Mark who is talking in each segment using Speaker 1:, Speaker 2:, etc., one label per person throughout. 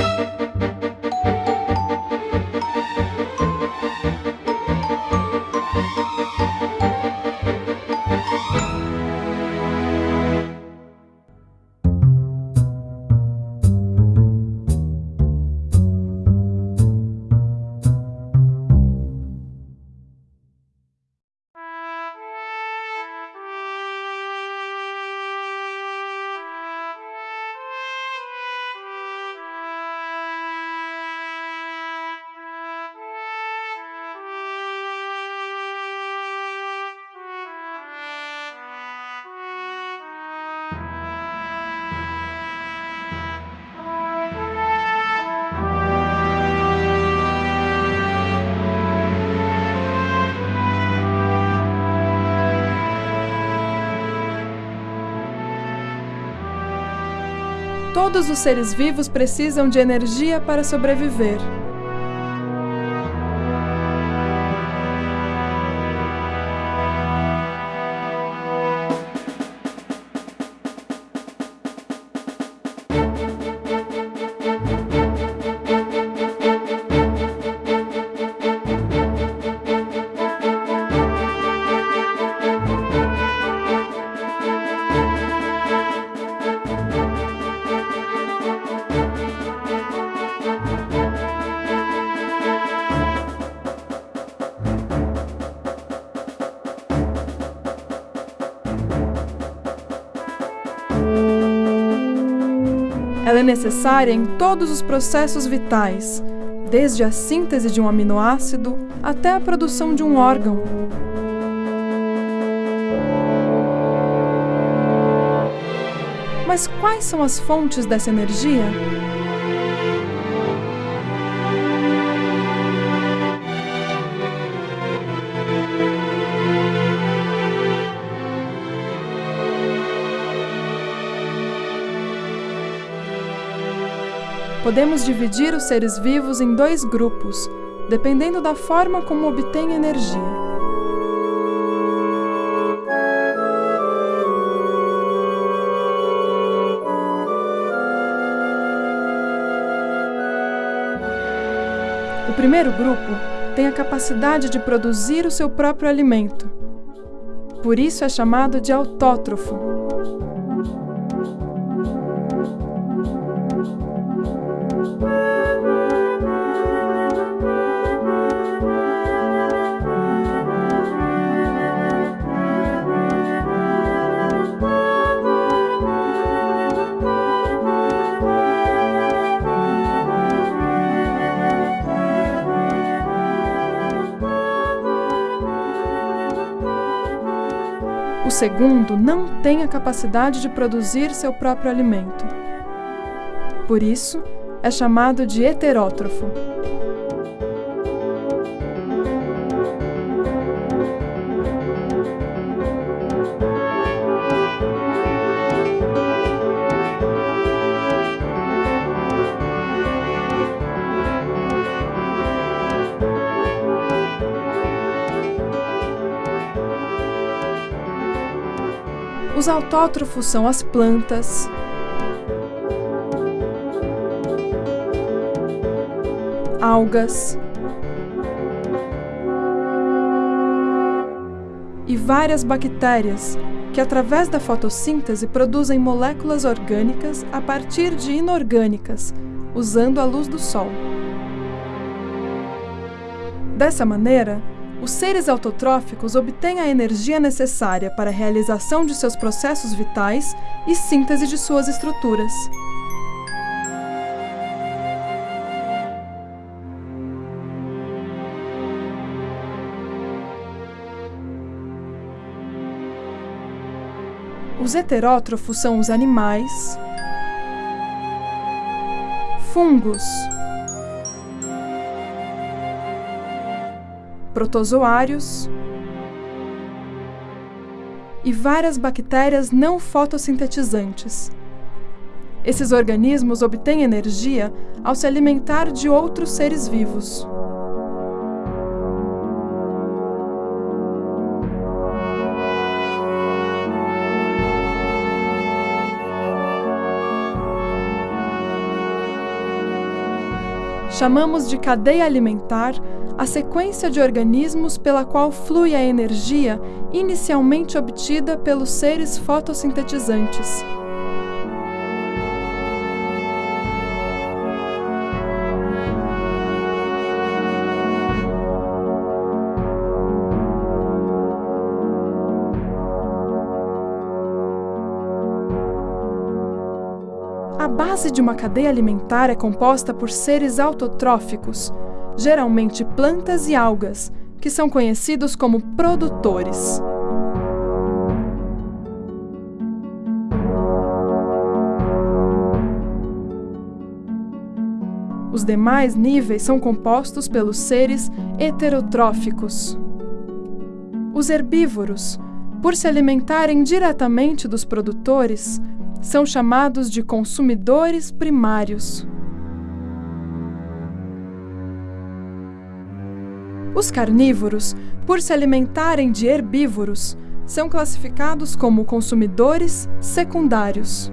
Speaker 1: you Todos os seres vivos precisam de energia para sobreviver. Ela é necessária em todos os processos vitais, desde a síntese de um aminoácido até a produção de um órgão. Mas quais são as fontes dessa energia? Podemos dividir os seres vivos em dois grupos, dependendo da forma como obtêm energia. O primeiro grupo tem a capacidade de produzir o seu próprio alimento. Por isso é chamado de autótrofo. O segundo não tem a capacidade de produzir seu próprio alimento. Por isso, é chamado de heterótrofo. Os autótrofos são as plantas, algas e várias bactérias que, através da fotossíntese, produzem moléculas orgânicas a partir de inorgânicas, usando a luz do Sol. Dessa maneira, os seres autotróficos obtêm a energia necessária para a realização de seus processos vitais e síntese de suas estruturas. Os heterótrofos são os animais, fungos, protozoários e várias bactérias não fotossintetizantes. Esses organismos obtêm energia ao se alimentar de outros seres vivos. Chamamos de cadeia alimentar a sequência de organismos pela qual flui a energia inicialmente obtida pelos seres fotossintetizantes. Base de uma cadeia alimentar é composta por seres autotróficos, geralmente plantas e algas, que são conhecidos como produtores. Os demais níveis são compostos pelos seres heterotróficos. Os herbívoros, por se alimentarem diretamente dos produtores, são chamados de consumidores primários. Os carnívoros, por se alimentarem de herbívoros, são classificados como consumidores secundários.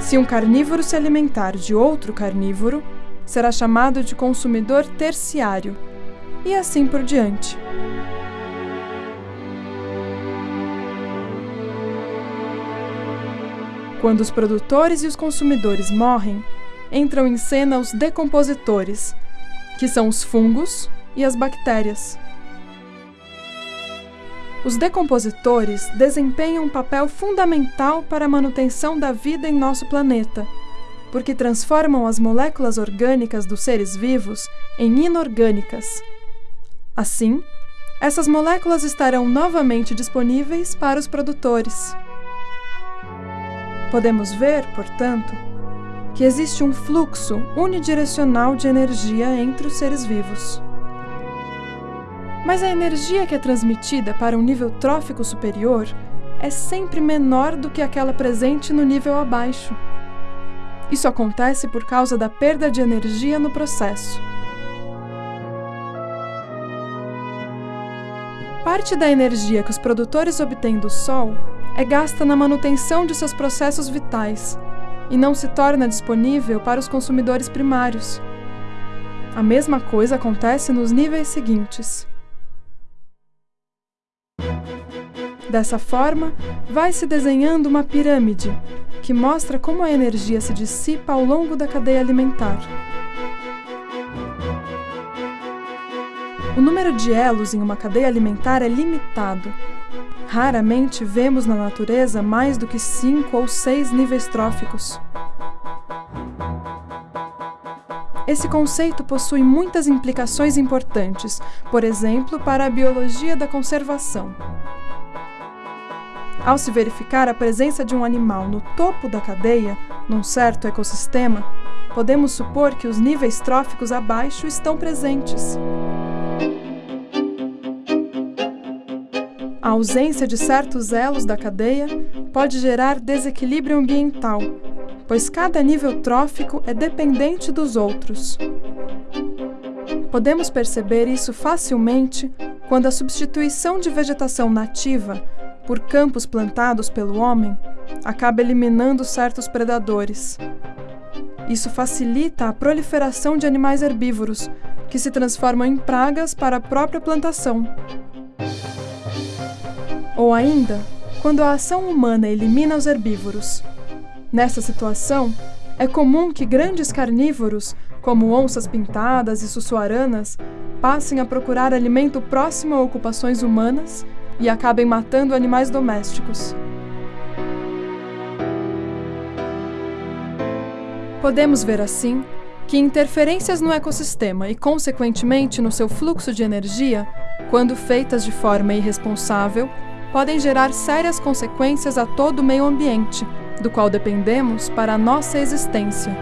Speaker 1: Se um carnívoro se alimentar de outro carnívoro, será chamado de consumidor terciário, e assim por diante. Quando os produtores e os consumidores morrem, entram em cena os decompositores, que são os fungos e as bactérias. Os decompositores desempenham um papel fundamental para a manutenção da vida em nosso planeta, porque transformam as moléculas orgânicas dos seres vivos em inorgânicas. Assim, essas moléculas estarão novamente disponíveis para os produtores. Podemos ver, portanto, que existe um fluxo unidirecional de energia entre os seres vivos. Mas a energia que é transmitida para um nível trófico superior é sempre menor do que aquela presente no nível abaixo. Isso acontece por causa da perda de energia no processo. Parte da energia que os produtores obtêm do Sol é gasta na manutenção de seus processos vitais e não se torna disponível para os consumidores primários. A mesma coisa acontece nos níveis seguintes. Dessa forma, vai se desenhando uma pirâmide que mostra como a energia se dissipa ao longo da cadeia alimentar. O número de elos em uma cadeia alimentar é limitado, Raramente vemos na natureza mais do que cinco ou seis níveis tróficos. Esse conceito possui muitas implicações importantes, por exemplo, para a biologia da conservação. Ao se verificar a presença de um animal no topo da cadeia, num certo ecossistema, podemos supor que os níveis tróficos abaixo estão presentes. A ausência de certos elos da cadeia pode gerar desequilíbrio ambiental, pois cada nível trófico é dependente dos outros. Podemos perceber isso facilmente quando a substituição de vegetação nativa por campos plantados pelo homem acaba eliminando certos predadores. Isso facilita a proliferação de animais herbívoros, que se transformam em pragas para a própria plantação. Ou ainda, quando a ação humana elimina os herbívoros. Nessa situação, é comum que grandes carnívoros, como onças pintadas e sussuaranas, passem a procurar alimento próximo a ocupações humanas e acabem matando animais domésticos. Podemos ver assim que interferências no ecossistema e, consequentemente, no seu fluxo de energia, quando feitas de forma irresponsável, podem gerar sérias consequências a todo o meio ambiente, do qual dependemos para a nossa existência.